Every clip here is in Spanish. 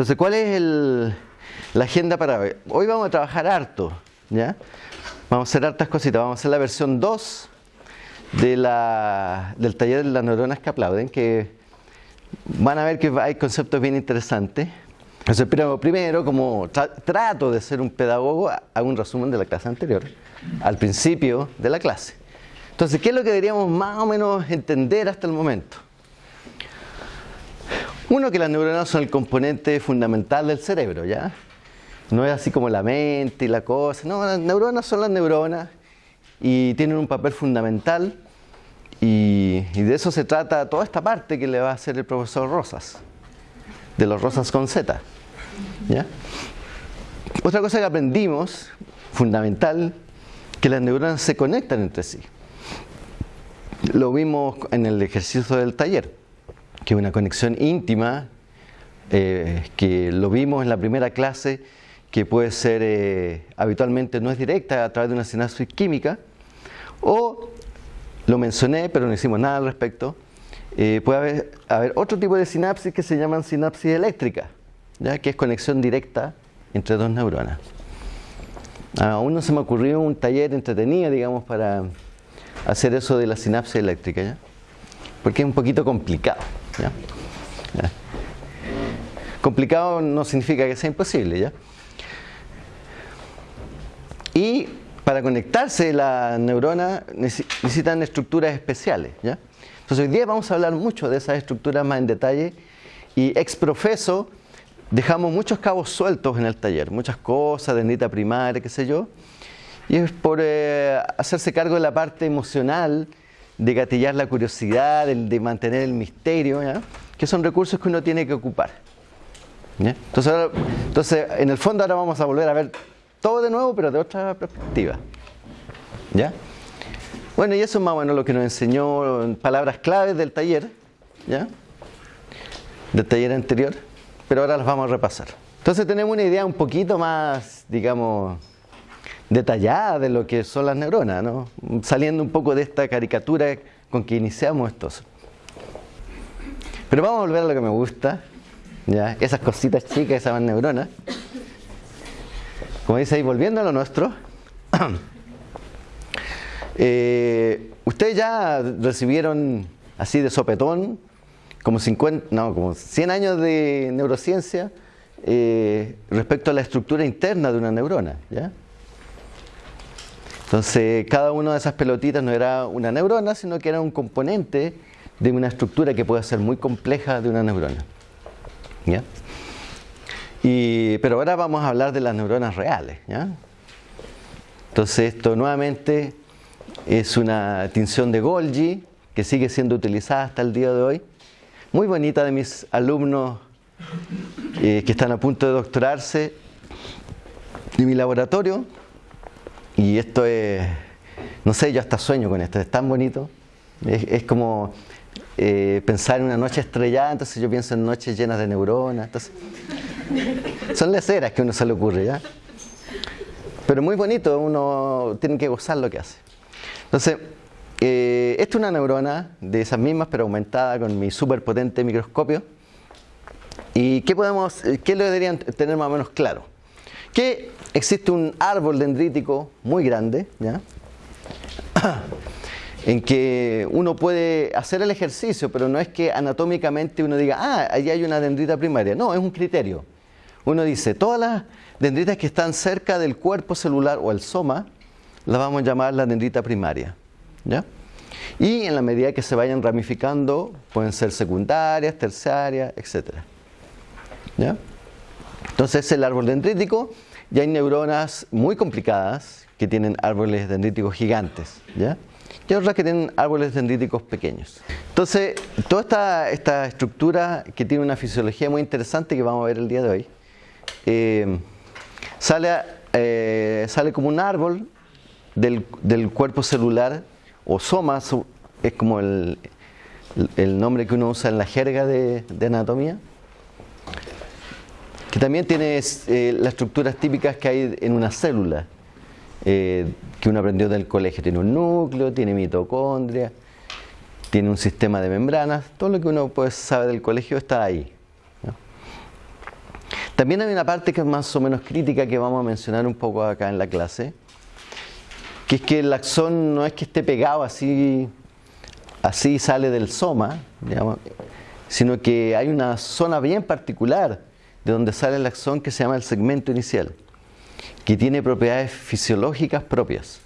Entonces, ¿cuál es el, la agenda para hoy? Hoy vamos a trabajar harto, ¿ya? Vamos a hacer hartas cositas. Vamos a hacer la versión 2 de la, del taller de las neuronas que aplauden, que van a ver que hay conceptos bien interesantes. Entonces, primero, como tra- trato de ser un pedagogo, hago un resumen de la clase anterior, al principio de la clase. Entonces, ¿qué es lo que deberíamos más o menos entender hasta el momento? Uno, que las neuronas son el componente fundamental del cerebro, ¿ya? No es así como la mente y la cosa. No, las neuronas son las neuronas y tienen un papel fundamental y, de eso se trata toda esta parte que le va a hacer el profesor Rosas, de los Rosas con Z. ¿ya? Otra cosa que aprendimos, fundamental, que las neuronas se conectan entre sí. Lo vimos en el ejercicio del taller, que una conexión íntima, eh, que lo vimos en la primera clase, que puede ser eh, habitualmente no es directa a través de una sinapsis química, o lo mencioné, pero no hicimos nada al respecto, eh, puede haber, haber otro tipo de sinapsis que se llaman sinapsis eléctricas, ¿ya? que es conexión directa entre dos neuronas. Aún no se me ocurrió un taller entretenido, digamos, para hacer eso de la sinapsis eléctrica, ¿ya? Porque es un poquito complicado. ¿ya? ¿Ya? Complicado no significa que sea imposible, ¿ya? Y para conectarse las neuronas necesitan estructuras especiales, ¿ya? Entonces hoy día vamos a hablar mucho de esas estructuras más en detalle y ex profeso dejamos muchos cabos sueltos en el taller, muchas cosas, dendrita primaria, qué sé yo, y es por eh, hacerse cargo de la parte emocional, de gatillar la curiosidad, de, de mantener el misterio, ¿ya? que son recursos que uno tiene que ocupar. ¿ya? Entonces, ahora- entonces, en el fondo ahora vamos a volver a ver todo de nuevo, pero de otra perspectiva. ¿Ya? Bueno, y eso es más o menos lo que nos enseñó en palabras claves del taller, ¿ya? Del taller anterior, pero ahora las vamos a repasar. Entonces tenemos una idea un poquito más, digamos, detallada de lo que son las neuronas, ¿no? Saliendo un poco de esta caricatura con que iniciamos estos. Pero vamos a volver a lo que me gusta, ¿ya? Esas cositas chicas, esas neuronas. Como dice ahí, volviendo a lo nuestro. Eh, Ustedes ya recibieron así de sopetón como 50, no, como 100 años de neurociencia eh, respecto a la estructura interna de una neurona, ¿ya? Entonces, cada una de esas pelotitas no era una neurona, sino que era un componente de una estructura que puede ser muy compleja de una neurona. ¿ya? Y, pero ahora vamos a hablar de las neuronas reales. ¿ya? Entonces, esto nuevamente es una tinción de Golgi que sigue siendo utilizada hasta el día de hoy. Muy bonita de mis alumnos eh, que están a punto de doctorarse de mi laboratorio. Y esto es, no sé, yo hasta sueño con esto, es tan bonito. Es, como eh, pensar en una noche estrellada, entonces yo pienso en noches llenas de neuronas. Entonces, son leceras que uno se le ocurre, ¿ya? Pero muy bonito, uno tiene que gozar lo que hace. Entonces, eh, esta es una neurona de esas mismas, pero aumentada con mi súper potente microscopio. ¿Y qué, podemos, qué lo deberían tener más o menos claro? Que existe un árbol dendrítico muy grande, ¿ya? en que uno puede hacer el ejercicio, pero no es que anatómicamente uno diga, ah, ahí hay una dendrita primaria. No, es un criterio. Uno dice, todas las dendritas que están cerca del cuerpo celular o el soma, las vamos a llamar la dendrita primaria. ¿ya? Y en la medida que se vayan ramificando, pueden ser secundarias, terciarias, etc. ¿ya? Entonces es el árbol dendrítico y hay neuronas muy complicadas que tienen árboles dendríticos gigantes. ¿ya? Y otras que tienen árboles dendríticos pequeños. Entonces, toda esta, estructura que tiene una fisiología muy interesante que vamos a ver el día de hoy, eh, sale, eh, sale como un árbol del, del cuerpo celular, o soma, es como el, el nombre que uno usa en la jerga de anatomía, que también tiene eh, las estructuras típicas que hay en una célula, eh, que uno aprendió del colegio. Tiene un núcleo, tiene mitocondria, tiene un sistema de membranas, todo lo que uno pues, sabe del colegio está ahí. También hay una parte que es más o menos crítica que vamos a mencionar un poco acá en la clase, que es que el axón no es que esté pegado así, así sale del soma, sino que hay una zona bien particular de donde sale el axón que se llama el segmento inicial, que tiene propiedades fisiológicas propias.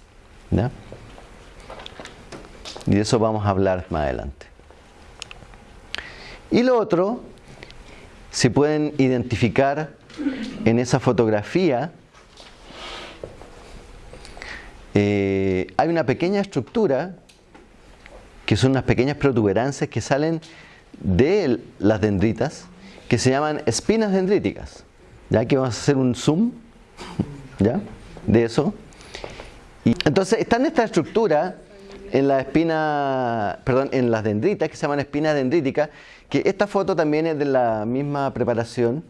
Y de eso vamos a hablar más adelante. Y lo otro, se pueden identificar en esa fotografía, eh, hay una pequeña estructura, que son unas pequeñas protuberancias que salen de las dendritas, que se llaman espinas dendríticas. Ya que vamos a hacer un zoom ¿ya? de eso. Y entonces está en esta estructura en la espina, perdón, en las dendritas que se llaman espinas dendríticas, que esta foto también es de la misma preparación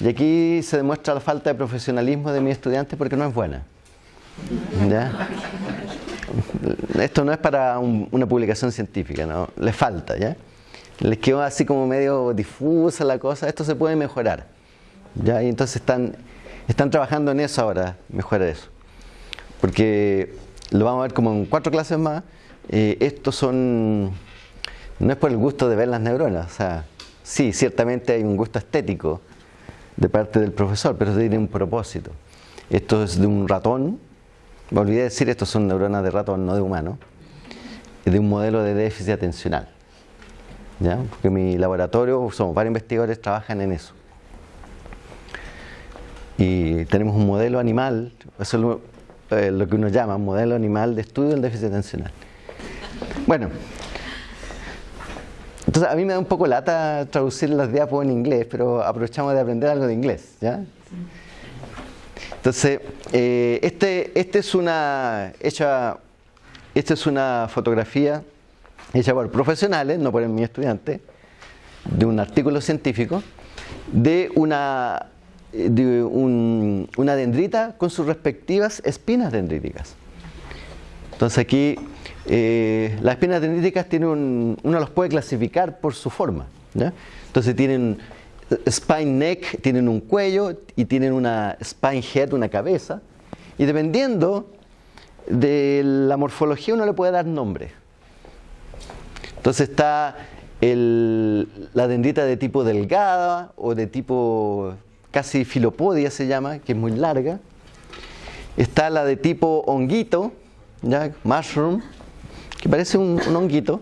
y aquí se demuestra la falta de profesionalismo de mi estudiante porque no es buena. ¿Ya? Esto no es para una publicación científica, ¿no? Le falta, ¿ya? Les quedó así como medio difusa la cosa, esto se puede mejorar. ¿ya? Y entonces están, están trabajando en eso ahora, mejorar eso. Porque lo vamos a ver como en cuatro clases más, eh, estos son, no es por el gusto de ver las neuronas, o sea, sí, ciertamente hay un gusto estético de parte del profesor, pero tiene un propósito. Esto es de un ratón, me olvidé decir, estos son neuronas de ratón, no de humano, de un modelo de déficit atencional. ¿Ya? Porque mi laboratorio, somos varios investigadores, trabajan en eso. Y tenemos un modelo animal, eso es lo, eh, que uno llama modelo animal de estudio del déficit atencional. Bueno, entonces a mí me da un poco lata traducir las diapos en inglés, pero aprovechamos de aprender algo de inglés, ¿ya? Entonces, eh, este, este es una hecha, esta es una fotografía hecha por profesionales, no por mi estudiante, de un artículo científico, de una, de una dendrita con sus respectivas espinas dendríticas. Entonces aquí eh, las espinas dendríticas tienen uno los puede clasificar por su forma. Entonces tienen spine neck, tienen un cuello y tienen una spine head, una cabeza. Y dependiendo de la morfología uno le puede dar nombre. Entonces está la dendrita de tipo delgada o de tipo casi filopodia se llama, que es muy larga. Está la de tipo honguito, ¿ya? mushroom, que parece un, honguito.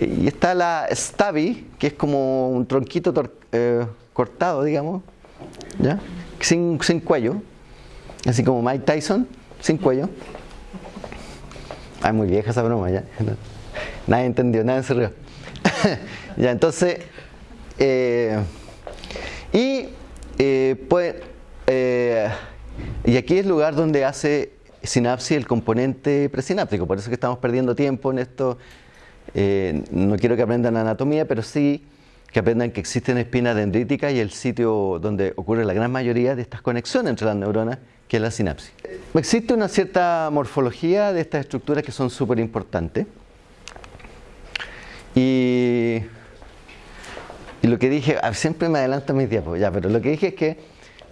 Y está la stabby, que es como un tronquito eh, cortado, digamos, ¿ya? Sin, cuello, así como Mike Tyson, sin cuello. Ah, muy vieja esa broma, ya. Nadie entendió, nadie se rió. ya, entonces, eh, y eh, pues, y aquí es lugar donde hace sinapsis el componente presináptico, por eso que estamos perdiendo tiempo en esto. Eh, no quiero que aprendan anatomía, pero sí que aprendan que existen espinas dendríticas y el sitio donde ocurre la gran mayoría de estas conexiones entre las neuronas, que es la sinapsis. Existe una cierta morfología de estas estructuras que son súper importantes. Y, lo que dije, ah, siempre me adelanto mis tiempos, ya, pero lo que dije es que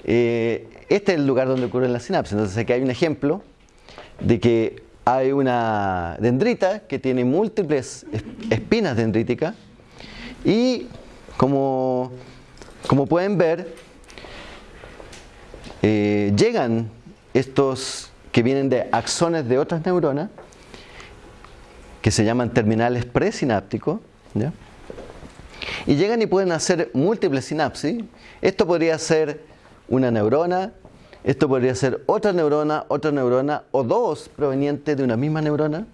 eh, este es el lugar donde ocurre la sinapsis. Entonces aquí hay un ejemplo de que hay una dendrita que tiene múltiples espinas dendríticas y como, como pueden ver, eh, llegan estos que vienen de axones de otras neuronas que se llaman terminales presinápticos y llegan y pueden hacer múltiples sinapsis. Esto podría ser una neurona esto podría ser otra neurona, otra neurona o dos provenientes de una misma neurona.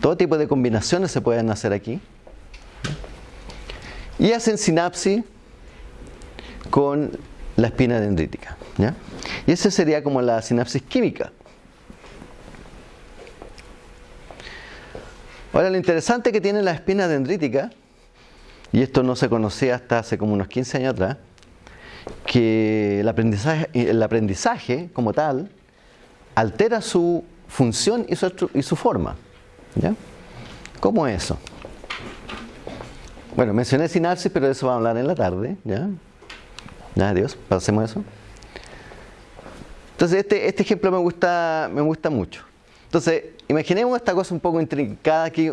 Todo tipo de combinaciones se pueden hacer aquí. Y hacen sinapsis con la espina dendrítica. Y esa sería como la sinapsis química. Ahora, lo interesante que tiene la espina dendrítica, y esto no se conocía hasta hace como unos 15 años atrás, que el aprendizaje, como tal altera su función y su, y su forma. ¿ya? ¿Cómo es eso? Bueno, mencioné sinapsis, pero de eso vamos a hablar en la tarde. ¿ya? Adiós, pasemos eso. Entonces este, este ejemplo me gusta, me gusta mucho. Entonces, imaginemos esta cosa un poco intrincada aquí.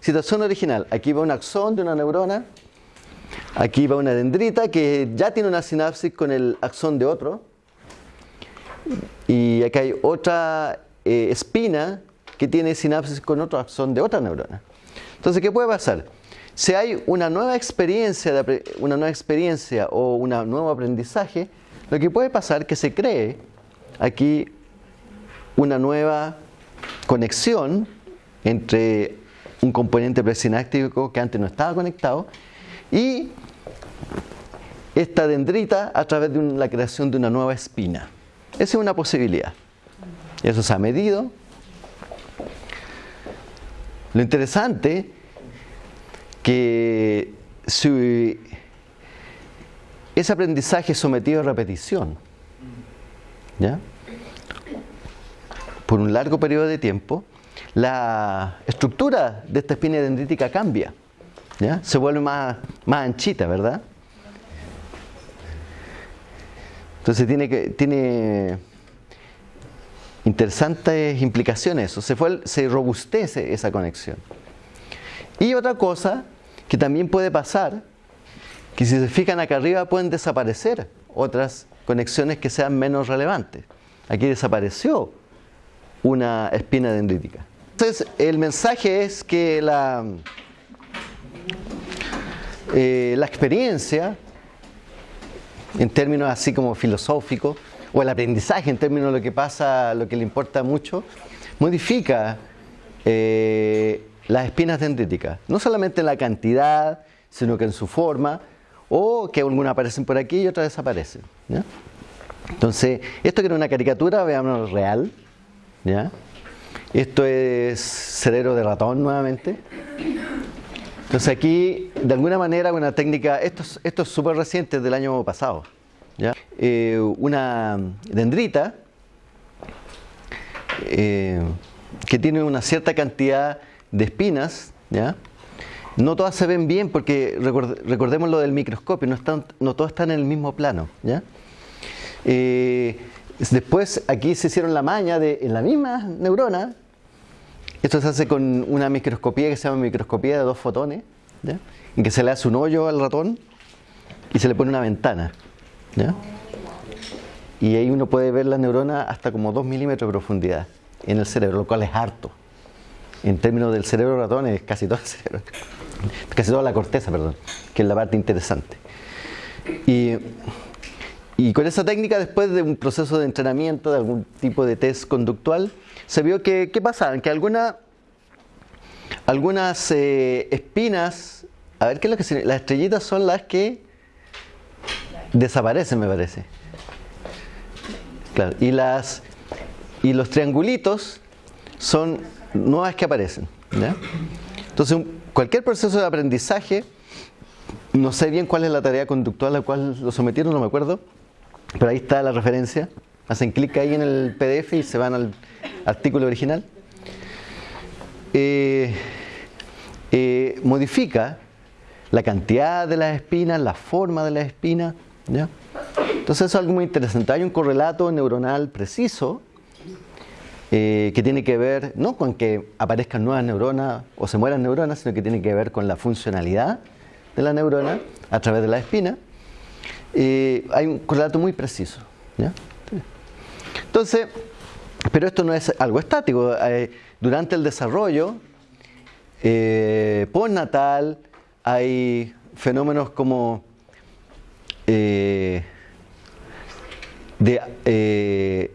Situación original. Aquí va un axón de una neurona. Aquí va una dendrita que ya tiene una sinapsis con el axón de otro. Y acá hay otra eh, espina que tiene sinapsis con otro axón de otra neurona. Entonces, ¿qué puede pasar? Si hay una nueva experiencia, una nueva experiencia o un nuevo aprendizaje, lo que puede pasar es que se cree aquí una nueva conexión entre un componente presináptico que antes no estaba conectado y esta dendrita a través de la creación de una nueva espina. Esa es una posibilidad. Eso se ha medido. Lo interesante que si ese aprendizaje es sometido a repetición, ¿ya? Por un largo periodo de tiempo, la estructura de esta espina dendrítica cambia, se vuelve más, más anchita, ¿verdad? Entonces tiene, tiene interesantes implicaciones eso, se, fue, se robustece esa conexión. Y otra cosa que también puede pasar, que si se fijan acá arriba pueden desaparecer otras conexiones que sean menos relevantes. Aquí desapareció una espina dendrítica. Entonces, el mensaje es que la, eh, la experiencia, en términos así como filosóficos, o el aprendizaje en términos de lo que pasa, lo que le importa mucho, modifica eh, las espinas dendríticas. No solamente en la cantidad, sino que en su forma, o que algunas aparecen por aquí y otras desaparecen. Entonces, esto que era una caricatura, veamos real. ¿Ya? Esto es cerebro de ratón nuevamente. Entonces aquí, de alguna manera, una técnica, esto, esto es súper reciente, del año pasado. Eh, una dendrita eh, que tiene una cierta cantidad de espinas, ¿ya? no todas se ven bien porque recordemos lo del microscopio, no, están, no todas están en el mismo plano. ¿ya? Eh, después aquí se hicieron la maña de en la misma neurona esto se hace con una microscopía que se llama microscopía de dos fotones, en que se le hace un hoyo al ratón y se le pone una ventana. Y ahí uno puede ver la neurona hasta como 2 milímetros de profundidad en el cerebro, lo cual es harto. En términos del cerebro ratón es casi todo el cerebro, casi toda la corteza, perdón, que es la parte interesante. Y, y con esa técnica, después de un proceso de entrenamiento, de algún tipo de test conductual, se vio que, ¿qué pasa? Que alguna, algunas eh, espinas, a ver qué es lo que las estrellitas son las que desaparecen, me parece. Claro, y, las, y los triangulitos son nuevas que aparecen. Entonces, cualquier proceso de aprendizaje, no sé bien cuál es la tarea conductual a la cual lo sometieron, no me acuerdo, pero ahí está la referencia. Hacen clic ahí en el PDF y se van al artículo original. Eh, eh, modifica la cantidad de las espinas, la forma de las espinas. Entonces eso es algo muy interesante. Hay un correlato neuronal preciso eh, que tiene que ver no con que aparezcan nuevas neuronas o se mueran neuronas, sino que tiene que ver con la funcionalidad de la neurona a través de la espina. Hay un correlato muy preciso. Entonces, pero esto no es algo estático. Eh, durante el desarrollo eh, postnatal hay fenómenos como eh, de,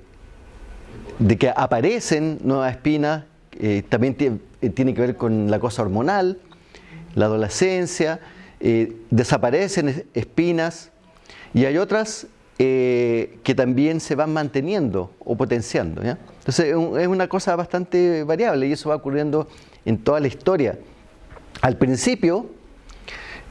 de, que aparecen nuevas espinas, también tiene que ver con la cosa hormonal, la adolescencia, desaparecen espinas y hay otras eh, que también se van manteniendo o potenciando. Entonces es una cosa bastante variable y eso va ocurriendo en toda la historia. Al principio,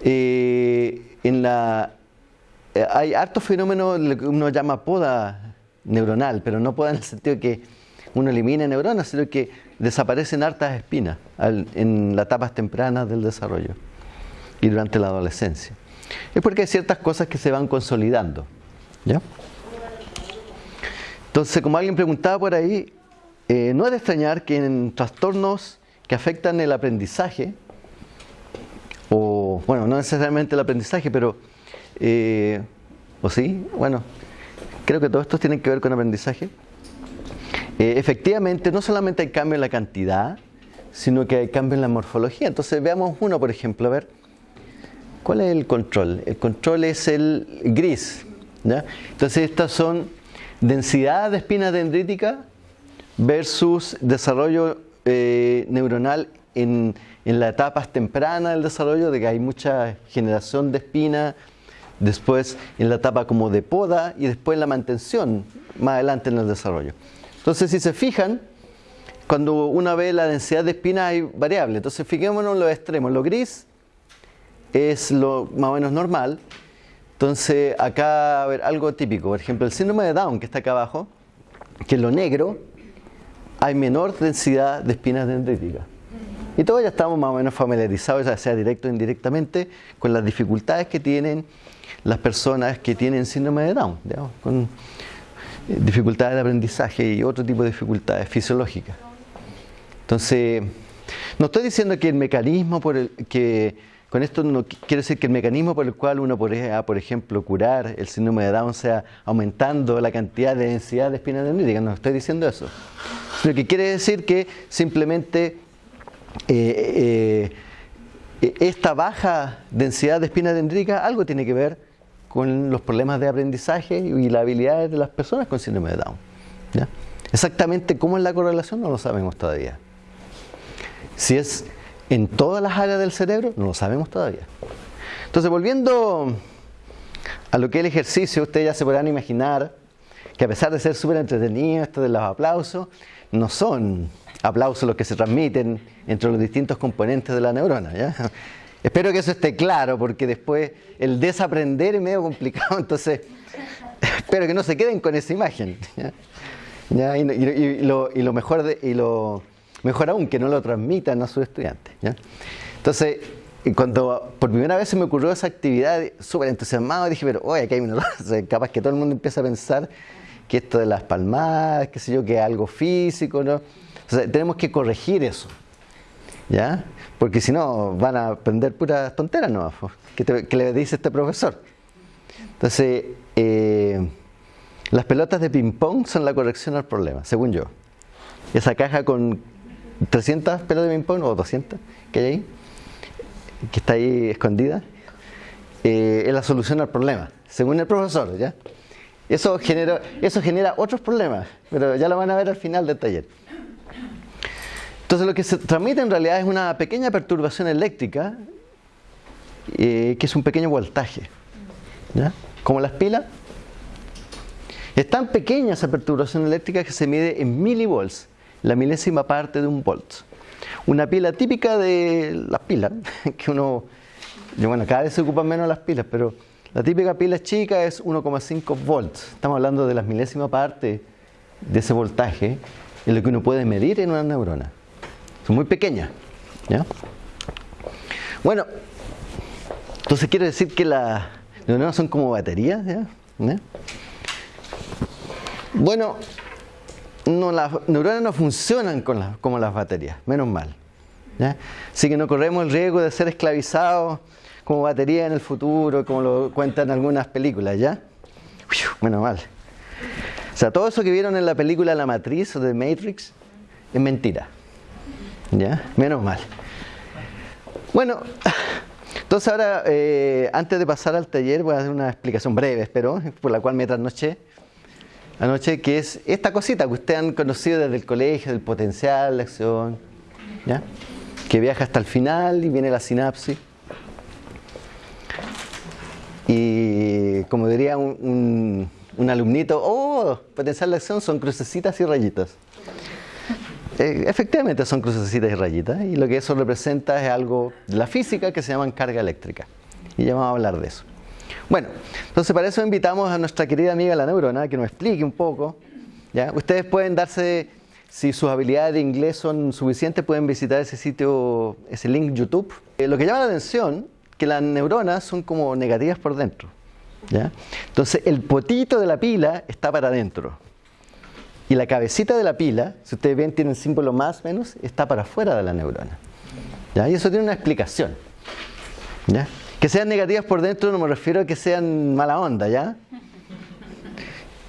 eh, eh, hay hartos fenómenos, que uno llama poda neuronal, pero no poda en el sentido de que uno elimina neuronas, sino que desaparecen hartas espinas en las etapas tempranas del desarrollo. y durante la adolescencia. Es porque hay ciertas cosas que se van consolidando. ¿ya? Entonces, como alguien preguntaba por ahí, eh, no es de extrañar que en trastornos que afectan el aprendizaje, o bueno, no necesariamente el aprendizaje, pero, eh, o sí, bueno, creo que todos estos tienen que ver con aprendizaje. Eh, efectivamente, no solamente hay cambio en la cantidad, sino que hay cambio en la morfología. Entonces, veamos uno, por ejemplo, a ver, ¿cuál es el control? El control es el gris. Entonces, estas son densidad de espina dendrítica versus desarrollo eh, neuronal en, en las etapas tempranas del desarrollo, de que hay mucha generación de espina, después en la etapa como de poda y después en la mantención más adelante en el desarrollo. Entonces, si se fijan, cuando uno ve la densidad de espina hay variables. Entonces, fijémonos en los extremos. Lo gris es lo más o menos normal. Entonces, acá, a ver, algo típico. Por ejemplo, el síndrome de Down, que está acá abajo, que es lo negro, hay menor densidad de espinas dendríticas. Y todos ya estamos más o menos familiarizados, ya sea directo o indirectamente, con las dificultades que tienen las personas que tienen síndrome de Down, con eh, dificultades de aprendizaje y otro tipo de dificultades fisiológicas. Entonces, no estoy diciendo que el mecanismo por el que con esto no quiero decir que el mecanismo por el cual uno podría, por ejemplo, curar el síndrome de Down sea aumentando la cantidad de densidad de espina dendrítica, no estoy diciendo eso. Lo que quiere decir que simplemente eh, eh, esta baja densidad de espina dendrítica algo tiene que ver con los problemas de aprendizaje y la habilidad de las personas con síndrome de Down. Exactamente cómo es la correlación no lo sabemos todavía. Si es en todas las áreas del cerebro, no lo sabemos todavía. Entonces, volviendo a lo que es el ejercicio, ustedes ya se podrán imaginar que a pesar de ser súper entretenido esto de los aplausos, no son aplausos los que se transmiten entre los distintos componentes de la neurona. Espero que eso esté claro, porque después el desaprender es medio complicado, entonces espero que no se queden con esa imagen. Y, lo, mejor de, y lo Mejor aún, que no lo transmitan a sus estudiantes. Entonces, cuando por primera vez se me ocurrió esa actividad, súper entusiasmado, dije, pero oye, aquí hay una capaz que todo el mundo empieza a pensar que esto de las palmadas, qué sé yo, que es algo físico, ¿no? tenemos que corregir eso, ¿ya? Porque si no, van a aprender puras tonteras, ¿no? ¿Qué, le dice este profesor? Entonces, eh, las pelotas de ping-pong son la corrección al problema, según yo. Esa caja con 300 pelotas de ping-pong o 200 que hay ahí, que está ahí escondida, eh, es la solución al problema, según el profesor, ¿ya? Eso genera, eso genera otros problemas, pero ya lo van a ver al final del taller. Entonces lo que se transmite en realidad es una pequeña perturbación eléctrica, eh, que es un pequeño voltaje, ¿ya? Como las pilas. Es tan pequeña esa perturbación eléctrica que se mide en milivolts la milésima parte de un volt. Una pila típica de las pilas, que uno, bueno, cada vez se ocupan menos las pilas, pero la típica pila chica es 1,5 volts. Estamos hablando de la milésima parte de ese voltaje, en lo que uno puede medir en una neurona. Son muy pequeñas. ¿ya? Bueno, entonces quiere decir que las neuronas son como baterías. ¿ya? Bueno, no, las neuronas no funcionan como las baterías, menos mal. Así que no corremos el riesgo de ser esclavizados como batería en el futuro, como lo cuentan algunas películas, ¿ya? menos mal. O sea, todo eso que vieron en la película La Matriz o The Matrix es mentira. ¿Ya? Menos mal. Bueno, entonces ahora, eh, antes de pasar al taller, voy a hacer una explicación breve, espero, por la cual me trasnoché anoche, que es esta cosita que ustedes han conocido desde el colegio, del potencial, la acción, ¿ya? que viaja hasta el final y viene la sinapsis. Y como diría un, alumnito, oh, potencial de acción son crucecitas y rayitas. Eh, efectivamente son crucecitas y rayitas y lo que eso representa es algo de la física que se llama carga eléctrica. Y ya vamos a hablar de eso. Bueno, entonces para eso invitamos a nuestra querida amiga la neurona que nos explique un poco. ¿ya? Ustedes pueden darse, si sus habilidades de inglés son suficientes, pueden visitar ese sitio, ese link YouTube. Eh, lo que llama la atención que las neuronas son como negativas por dentro. ¿ya? Entonces el potito de la pila está para adentro. Y la cabecita de la pila, si ustedes ven, tiene el símbolo más menos, está para afuera de la neurona. ¿ya? Y eso tiene una explicación. ¿ya? Que sean negativas por dentro no me refiero a que sean mala onda, ¿ya?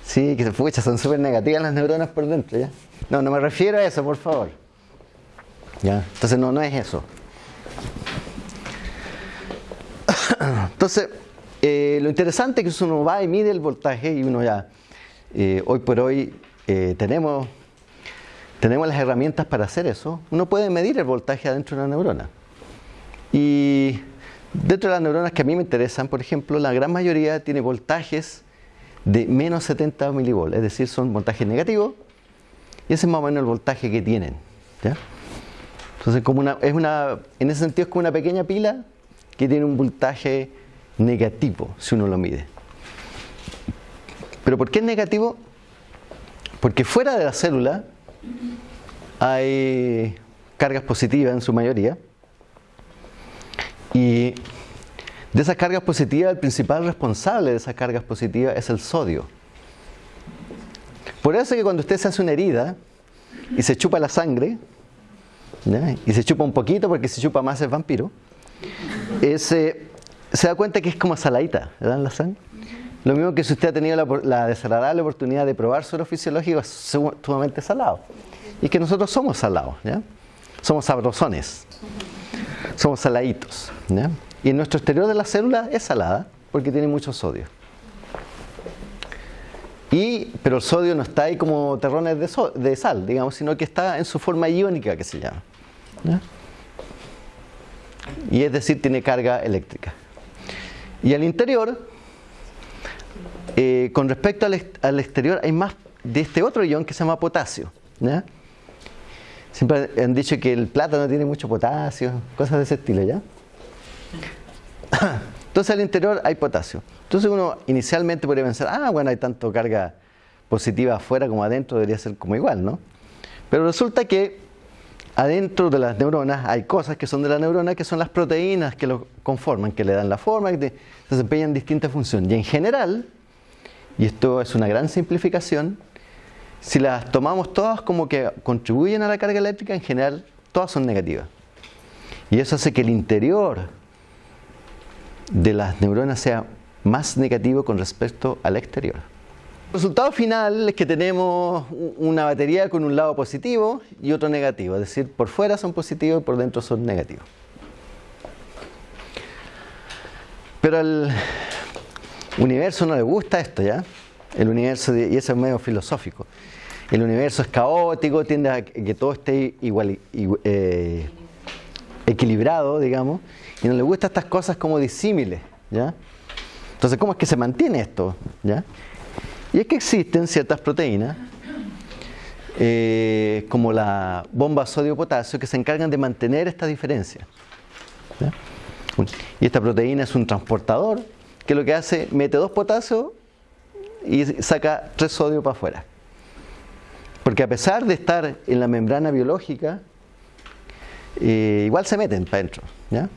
Sí, que se son súper negativas las neuronas por dentro, ¿ya? No, no me refiero a eso, por favor. ¿Ya? Entonces no, no es eso. Entonces, eh, lo interesante es que uno va y mide el voltaje y uno ya, eh, hoy por hoy, eh, tenemos, tenemos las herramientas para hacer eso. Uno puede medir el voltaje adentro de una neurona. Y dentro de las neuronas que a mí me interesan, por ejemplo, la gran mayoría tiene voltajes de menos 70 milivolts, es decir, son voltajes negativos, y ese es más o menos el voltaje que tienen. Entonces, como una, es una, en ese sentido es como una pequeña pila que tiene un voltaje negativo, si uno lo mide. ¿Pero por qué es negativo? Porque fuera de la célula hay cargas positivas en su mayoría, y de esas cargas positivas, el principal responsable de esas cargas positivas es el sodio. Por eso que cuando usted se hace una herida y se chupa la sangre, y se chupa un poquito porque si chupa más es vampiro, se da cuenta que es como saladita, ¿verdad? La sangre. Lo mismo que si usted ha tenido la, desagradable oportunidad de probar suero fisiológico, es sumamente salado. Y que nosotros somos salados, ¿ya? Somos sabrosones, somos saladitos, ¿ya? Y en nuestro exterior de la célula es salada porque tiene mucho sodio. Y, pero el sodio no está ahí como terrones de, sal, digamos, sino que está en su forma iónica que se llama. Y es decir, tiene carga eléctrica. Y al interior, eh, con respecto al, exterior, hay más de este otro ion que se llama potasio. Siempre han dicho que el plátano tiene mucho potasio, cosas de ese estilo, ¿ya? Entonces al interior hay potasio. Entonces uno inicialmente podría pensar, ah, bueno, hay tanto carga positiva afuera como adentro, debería ser como igual, ¿no? Pero resulta que adentro de las neuronas hay cosas que son de la neurona, que son las proteínas que lo conforman, que le dan la forma, que desempeñan distintas funciones. Y en general, y esto es una gran simplificación, si las tomamos todas como que contribuyen a la carga eléctrica, en general todas son negativas. Y eso hace que el interior de las neuronas sea más negativo con respecto al exterior. El resultado final es que tenemos una batería con un lado positivo y otro negativo, es decir, por fuera son positivos y por dentro son negativos. Pero al universo no le gusta esto, ¿ya? El universo, y eso es medio filosófico, el universo es caótico, tiende a que todo esté igual, eh, equilibrado, digamos, y no le gustan estas cosas como disímiles, ¿ya? Entonces, ¿cómo es que se mantiene esto? ¿ya? Y es que existen ciertas proteínas, eh, como la bomba sodio-potasio, que se encargan de mantener esta diferencia. Y esta proteína es un transportador que lo que hace, mete dos potasios y saca tres sodio para afuera. Porque a pesar de estar en la membrana biológica, eh, igual se meten para adentro. ¿ya?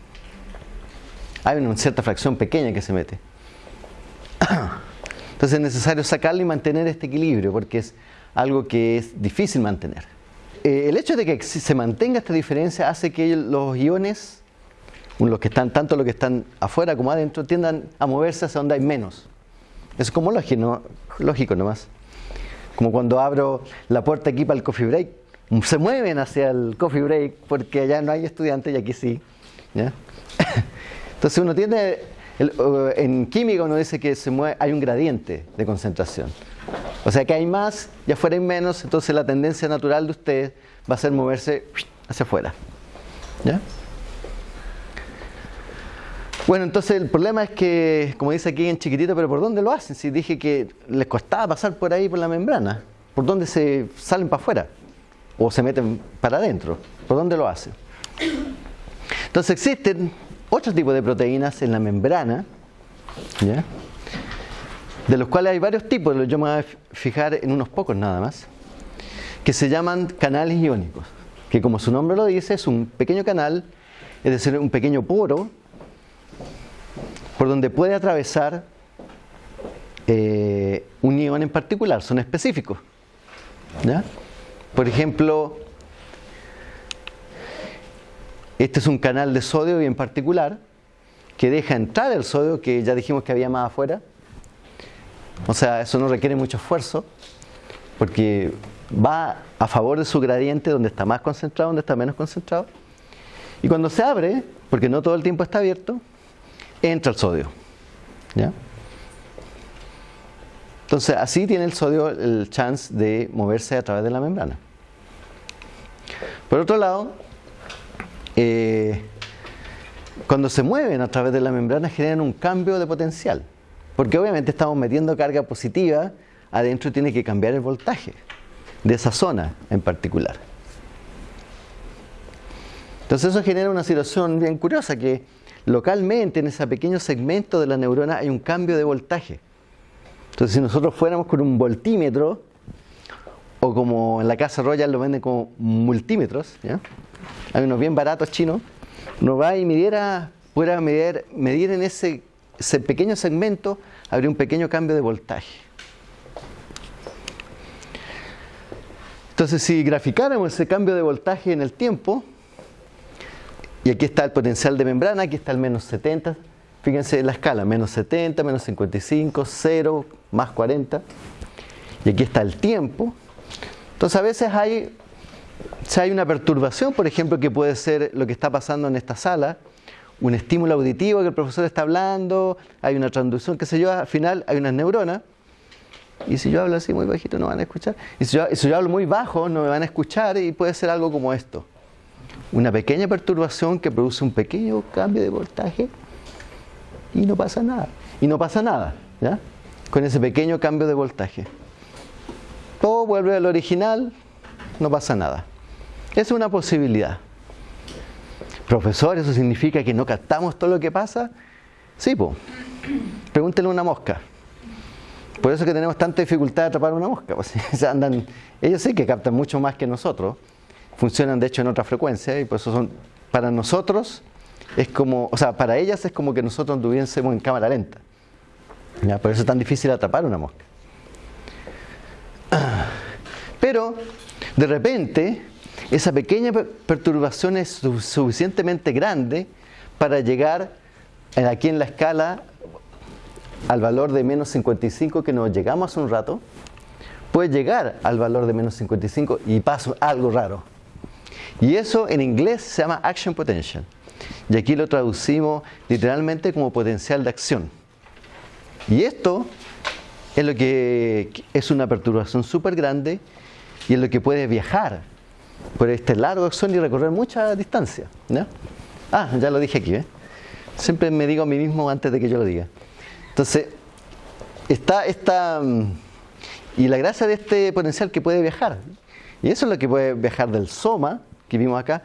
Hay una cierta fracción pequeña que se mete. Entonces es necesario sacarle y mantener este equilibrio porque es algo que es difícil mantener. Eh, el hecho de que se mantenga esta diferencia hace que los iones, los que están, tanto los que están afuera como adentro, tiendan a moverse hacia donde hay menos. Es como lógico, lógico nomás. Como cuando abro la puerta aquí para el coffee break, se mueven hacia el coffee break porque allá no hay estudiantes y aquí sí. Entonces uno tiene, en química uno dice que se mueve, hay un gradiente de concentración. O sea que hay más y afuera hay menos, entonces la tendencia natural de usted va a ser moverse hacia afuera. ¿Ya? Bueno, entonces el problema es que, como dice aquí en chiquitito, pero ¿por dónde lo hacen? Si dije que les costaba pasar por ahí por la membrana, ¿por dónde se salen para afuera? ¿O se meten para adentro? ¿Por dónde lo hacen? Entonces existen otros tipos de proteínas en la membrana, de los cuales hay varios tipos, yo me voy a fijar en unos pocos nada más, que se llaman canales iónicos, que como su nombre lo dice, es un pequeño canal, es decir, un pequeño poro por donde puede atravesar eh, un ion en particular, son específicos. Por ejemplo, este es un canal de sodio bien particular que deja entrar el sodio, que ya dijimos que había más afuera. O sea, eso no requiere mucho esfuerzo, porque va a favor de su gradiente donde está más concentrado, donde está menos concentrado. Y cuando se abre, porque no todo el tiempo está abierto, entra el sodio. ¿Ya? Entonces, así tiene el sodio el chance de moverse a través de la membrana. Por otro lado, eh, cuando se mueven a través de la membrana generan un cambio de potencial. Porque obviamente estamos metiendo carga positiva, adentro tiene que cambiar el voltaje de esa zona en particular. Entonces eso genera una situación bien curiosa, que localmente en ese pequeño segmento de la neurona hay un cambio de voltaje. Entonces, si nosotros fuéramos con un voltímetro, o como en la casa Royal lo venden como multímetros, hay unos bien baratos chinos, uno va y midiera, pudiera medir, medir en ese, ese pequeño segmento, habría un pequeño cambio de voltaje. Entonces, si graficáramos ese cambio de voltaje en el tiempo, y aquí está el potencial de membrana, aquí está el menos 70, Fíjense la escala, menos 70, menos 55, 0, más 40. Y aquí está el tiempo. Entonces a veces hay, si hay una perturbación, por ejemplo, que puede ser lo que está pasando en esta sala, un estímulo auditivo que el profesor está hablando, hay una transducción, qué sé yo, al final hay unas neuronas. Y si yo hablo así muy bajito no van a escuchar. Y si yo, si yo hablo muy bajo no me van a escuchar y puede ser algo como esto. Una pequeña perturbación que produce un pequeño cambio de voltaje y no pasa nada. Y no pasa nada, ¿ya? Con ese pequeño cambio de voltaje. Todo vuelve al original, no pasa nada. Es una posibilidad. Profesor, ¿eso significa que no captamos todo lo que pasa? Sí, pues. Pregúntenle a una mosca. Por eso que tenemos tanta dificultad de atrapar una mosca. Pues, ellos sí que captan mucho más que nosotros. Funcionan de hecho en otra frecuencia y por eso son, para nosotros, es como, o sea, para ellas es como que nosotros anduviésemos en cámara lenta. Por eso es tan difícil atrapar una mosca. Pero, de repente, esa pequeña perturbación es suficientemente grande para llegar aquí en la escala al valor de menos 55 que nos llegamos hace un rato, puede llegar al valor de menos 55 y pasa algo raro. Y eso en inglés se llama action potential. Y aquí lo traducimos literalmente como potencial de acción. Y esto es lo que es una perturbación súper grande y es lo que puede viajar por este largo axón y recorrer mucha distancia. Ah, ya lo dije aquí. ¿eh? Siempre me digo a mí mismo antes de que yo lo diga. Entonces, está esta... Mm, y la gracia de este potencial que puede viajar. Y eso es lo que puede viajar del soma, que vimos acá,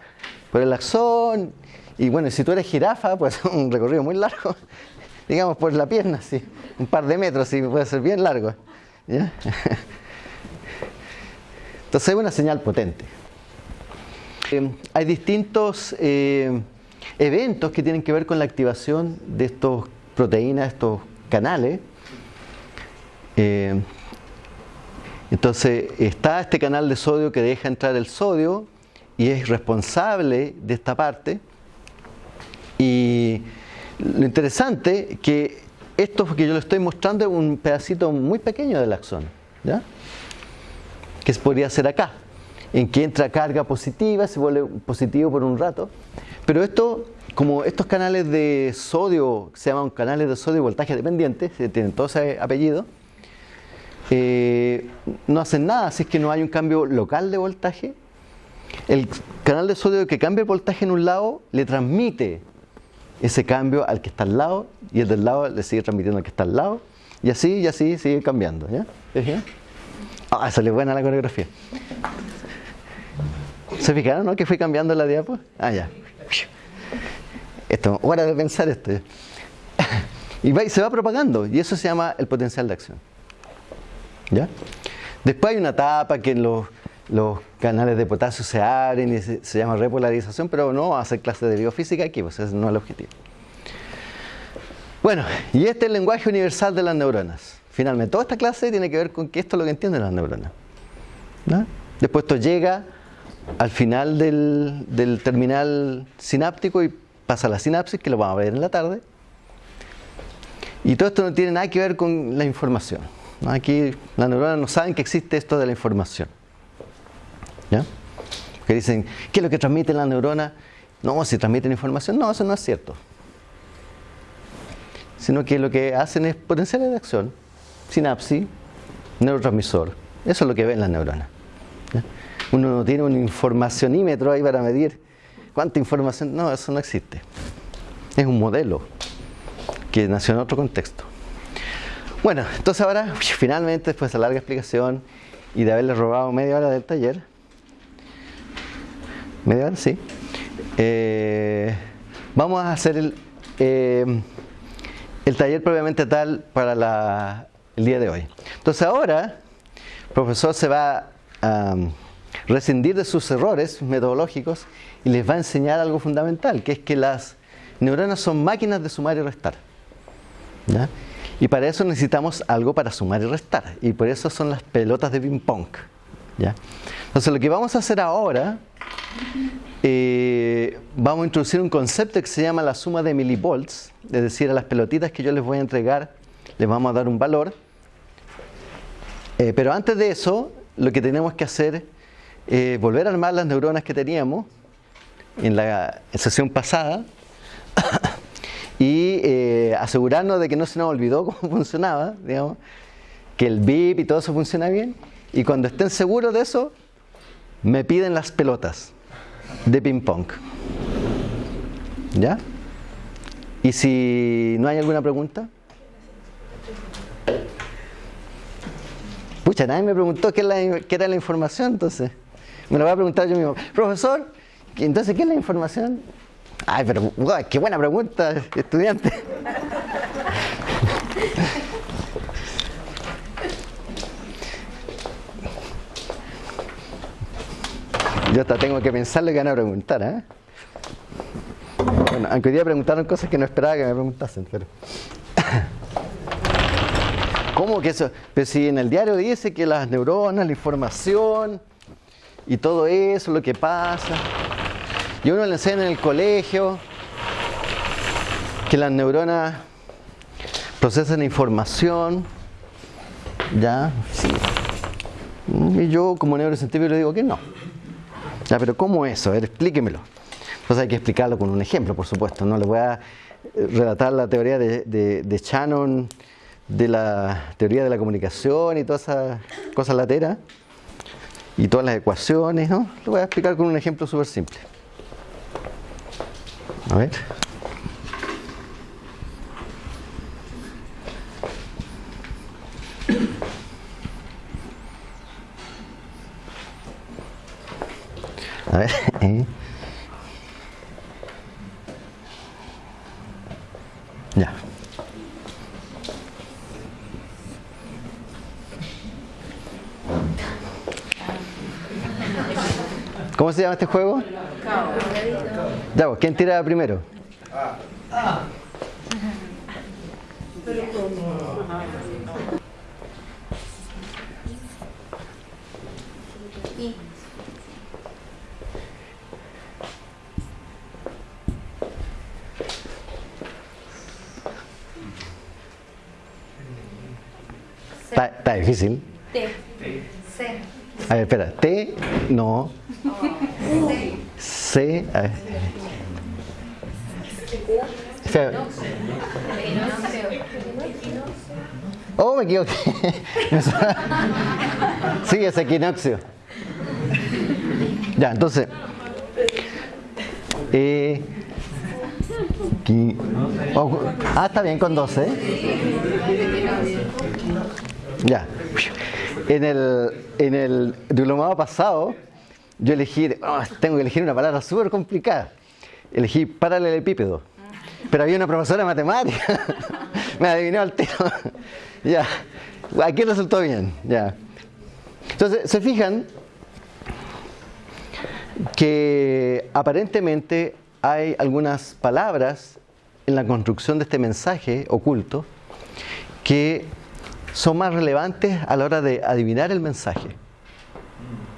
por el axón y bueno, si tú eres jirafa, pues un recorrido muy largo, digamos por la pierna, sí, un par de metros, sí, puede ser bien largo. Entonces es una señal potente. Eh, hay distintos eh, eventos que tienen que ver con la activación de estas proteínas, estos canales. Eh, entonces está este canal de sodio que deja entrar el sodio y es responsable de esta parte. Y lo interesante que esto que yo le estoy mostrando es un pedacito muy pequeño del axón, ¿ya? que podría ser acá, en que entra carga positiva, se vuelve positivo por un rato, pero esto, como estos canales de sodio, se llaman canales de sodio voltaje dependiente, tienen todo ese apellido, eh, no hacen nada, si es que no hay un cambio local de voltaje, el canal de sodio que cambia el voltaje en un lado le transmite ese cambio al que está al lado y el del lado le sigue transmitiendo al que está al lado y así y así sigue cambiando. ¿ya? Ah, salió buena la coreografía. ¿Se fijaron, no? Que fui cambiando la diapo. Ah, ya. Esto, hora de pensar esto. Y va, se va propagando y eso se llama el potencial de acción. ¿Ya? Después hay una etapa que los los canales de potasio se abren y se, llama repolarización, pero no hacer clase de biofísica aquí, pues ese no es el objetivo. Bueno, y este es el lenguaje universal de las neuronas. Finalmente, toda esta clase tiene que ver con que esto es lo que entienden las neuronas. Después esto llega al final del, del, terminal sináptico y pasa a la sinapsis, que lo vamos a ver en la tarde. Y todo esto no tiene nada que ver con la información. Aquí las neuronas no saben que existe esto de la información. Que dicen, ¿qué es lo que transmiten las neuronas? No, si transmiten información, no, eso no es cierto. Sino que lo que hacen es potenciales de acción, sinapsis, neurotransmisor. Eso es lo que ven las neuronas. Uno no tiene un informacionímetro ahí para medir cuánta información. No, eso no existe. Es un modelo que nació en otro contexto. Bueno, entonces ahora, finalmente, después de esa larga explicación y de haberle robado media hora del taller, media sí, eh, vamos a hacer el, eh, el taller previamente tal para el día de hoy. Entonces ahora, el profesor se va a rescindir de sus errores metodológicos y les va a enseñar algo fundamental, que es que las neuronas son máquinas de sumar y restar. Y para eso necesitamos algo para sumar y restar. Y por eso son las pelotas de ping pong. ¿Ya? Entonces lo que vamos a hacer ahora, eh, vamos a introducir un concepto que se llama la suma de milivolts, es decir, a las pelotitas que yo les voy a entregar, les vamos a dar un valor. Eh, pero antes de eso, lo que tenemos que hacer es volver a armar las neuronas que teníamos en la sesión pasada y eh, asegurarnos de que no se nos olvidó cómo funcionaba, digamos, que el VIP y todo eso funciona bien. Y cuando estén seguros de eso, me piden las pelotas de ping pong. ¿Ya? Y si no hay alguna pregunta. Pucha, nadie me preguntó qué, era la información, entonces. Me lo voy a preguntar yo mismo. Profesor, entonces, ¿qué es la información? Ay, pero qué buena pregunta, estudiante. Yo hasta tengo que pensar lo que van a preguntar, ¿eh? Bueno, aunque hoy día preguntaron cosas que no esperaba que me preguntasen, pero... ¿Cómo que eso? Pero si en el diario dice que las neuronas, la información y todo eso, lo que pasa... Y uno le enseña en el colegio que las neuronas procesan información. ¿Ya? Sí. Y yo como neurocientífico le digo que no. Pero ¿cómo eso? A ver, explíquemelo. Entonces hay que explicarlo con un ejemplo, por supuesto. No le voy a eh, relatar la teoría de, de, Shannon, de la teoría de la comunicación y todas esas cosas lateras y todas las ecuaciones, ¿no? Lo voy a explicar con un ejemplo súper simple. A ver. A. Eh. Ya. ¿Cómo se llama este juego? Ya, pues, ¿quién tira primero? Está difícil. T. C. A ver, espera. T, no. C. A ver. Oh, me equivoqué. sí, es equinoccio. Ya, entonces. Eh, oh, ah, está bien con 12. Ya. En el, en el diplomado pasado, yo elegí, oh, tengo que elegir una palabra súper complicada. Elegí paralelepípedo. Pero había una profesora de matemáticas. Me adivinó al tiro. ya. Aquí resultó bien. Ya. Entonces, se fijan que aparentemente hay algunas palabras en la construcción de este mensaje oculto que son más relevantes a la hora de adivinar el mensaje.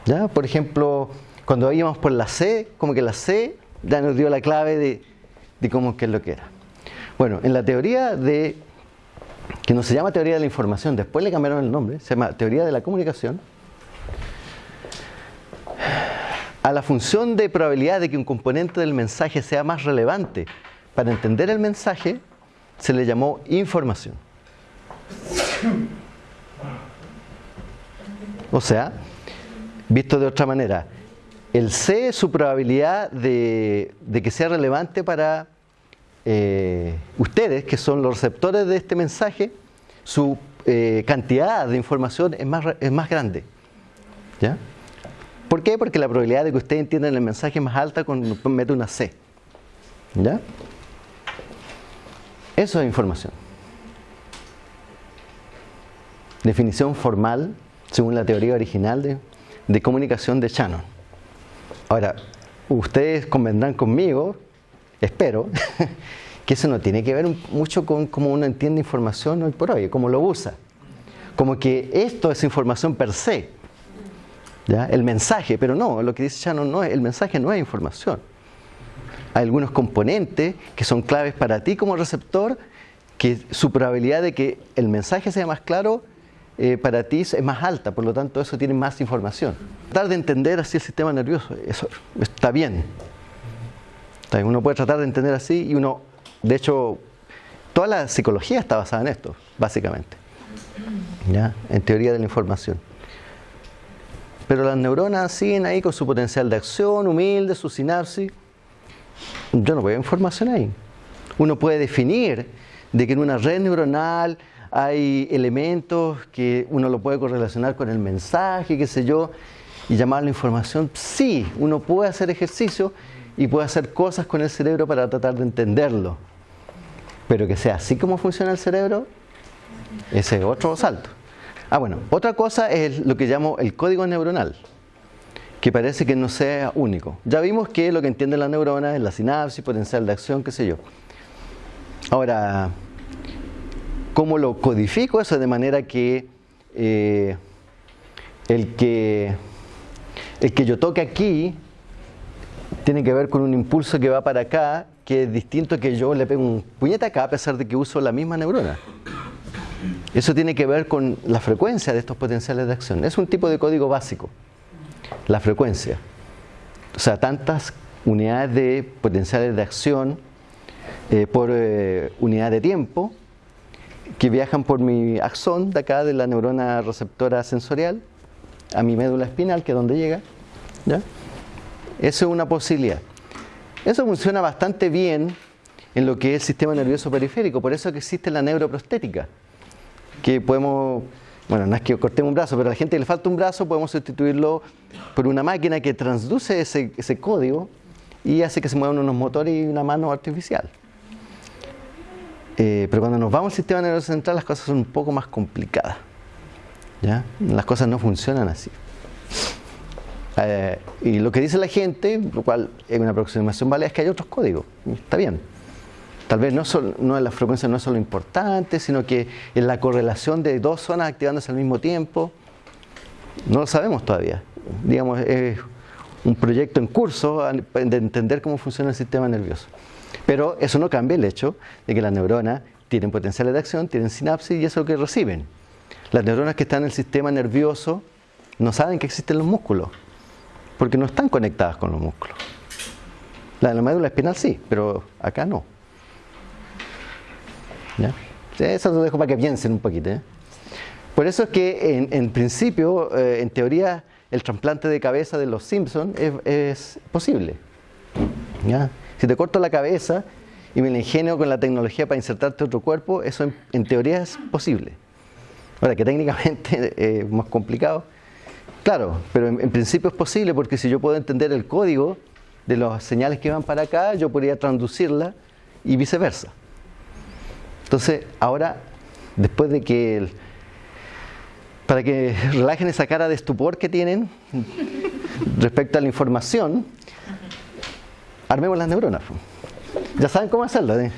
¿Ya? Por ejemplo, cuando íbamos por la C, como que la C ya nos dio la clave de, de cómo que es lo que era. Bueno, en la teoría de, que no se llama teoría de la información, después le cambiaron el nombre, se llama teoría de la comunicación, a la función de probabilidad de que un componente del mensaje sea más relevante para entender el mensaje, se le llamó información. O sea, visto de otra manera, el C es su probabilidad de, que sea relevante para eh, ustedes, que son los receptores de este mensaje, su eh, cantidad de información es más, es más grande. ¿Ya? ¿Por qué? Porque la probabilidad de que ustedes entiendan el mensaje es más alta cuando mete una C. ¿Ya? Eso es información. Definición formal, según la teoría original de, comunicación de Shannon. Ahora, ustedes convendrán conmigo, espero, que eso no tiene que ver mucho con cómo uno entiende información hoy por hoy, cómo lo usa. Como que esto es información per se, ¿ya? el mensaje, pero no, lo que dice Shannon no es, el mensaje no es información. Hay algunos componentes que son claves para ti como receptor, que su probabilidad de que el mensaje sea más claro eh, para ti es más alta, por lo tanto eso tiene más información. Tratar de entender así el sistema nervioso, eso está bien. Uno puede tratar de entender así y uno, de hecho, toda la psicología está basada en esto, básicamente, ¿ya? en teoría de la información. Pero las neuronas siguen ahí con su potencial de acción, humilde, su sinapsis. Yo no veo información ahí. Uno puede definir de que en una red neuronal hay elementos que uno lo puede correlacionar con el mensaje, qué sé yo, y llamar la información. Sí, uno puede hacer ejercicio y puede hacer cosas con el cerebro para tratar de entenderlo. Pero que sea así como funciona el cerebro, ese es otro salto. Ah, bueno, otra cosa es lo que llamo el código neuronal, que parece que no sea único. Ya vimos que lo que entiende la neurona es la sinapsis, potencial de acción, qué sé yo. Ahora, ¿cómo lo codifico eso de manera que eh, el que el que yo toque aquí tiene que ver con un impulso que va para acá, que es distinto que yo le pego un puñete acá a pesar de que uso la misma neurona. Eso tiene que ver con la frecuencia de estos potenciales de acción. Es un tipo de código básico, la frecuencia. O sea, tantas unidades de potenciales de acción eh, por eh, unidad de tiempo que viajan por mi axón de acá de la neurona receptora sensorial a mi médula espinal, que es donde llega. Eso es una posibilidad. Eso funciona bastante bien en lo que es el sistema nervioso periférico, por eso que existe la neuroprostética que podemos, bueno, no es que cortemos un brazo, pero a la gente que le falta un brazo podemos sustituirlo por una máquina que transduce ese, ese código y hace que se muevan unos motores y una mano artificial. Eh, pero cuando nos vamos al sistema nervioso central las cosas son un poco más complicadas. ¿ya? Las cosas no funcionan así. Eh, y lo que dice la gente, lo cual es una aproximación válida, es que hay otros códigos. Está bien. Tal vez no, no la frecuencia no es solo importante, sino que es la correlación de dos zonas activándose al mismo tiempo. No lo sabemos todavía. Digamos, es un proyecto en curso de entender cómo funciona el sistema nervioso. Pero eso no cambia el hecho de que las neuronas tienen potenciales de acción, tienen sinapsis y eso es lo que reciben. Las neuronas que están en el sistema nervioso no saben que existen los músculos, porque no están conectadas con los músculos. La de la médula espinal sí, pero acá no. Eso lo dejo para que piensen un poquito. ¿eh? Por eso es que en, principio, eh, en teoría, el trasplante de cabeza de los Simpsons es, posible. Si te corto la cabeza y me la ingenio con la tecnología para insertarte otro cuerpo, eso en, teoría es posible. Ahora, que técnicamente es más complicado. Claro, pero en, principio es posible porque si yo puedo entender el código de las señales que van para acá, yo podría traducirla y viceversa. Entonces, ahora, después de que, para que relajen esa cara de estupor que tienen respecto a la información, armemos las neuronas. Ya saben cómo hacerlo. ¿eh?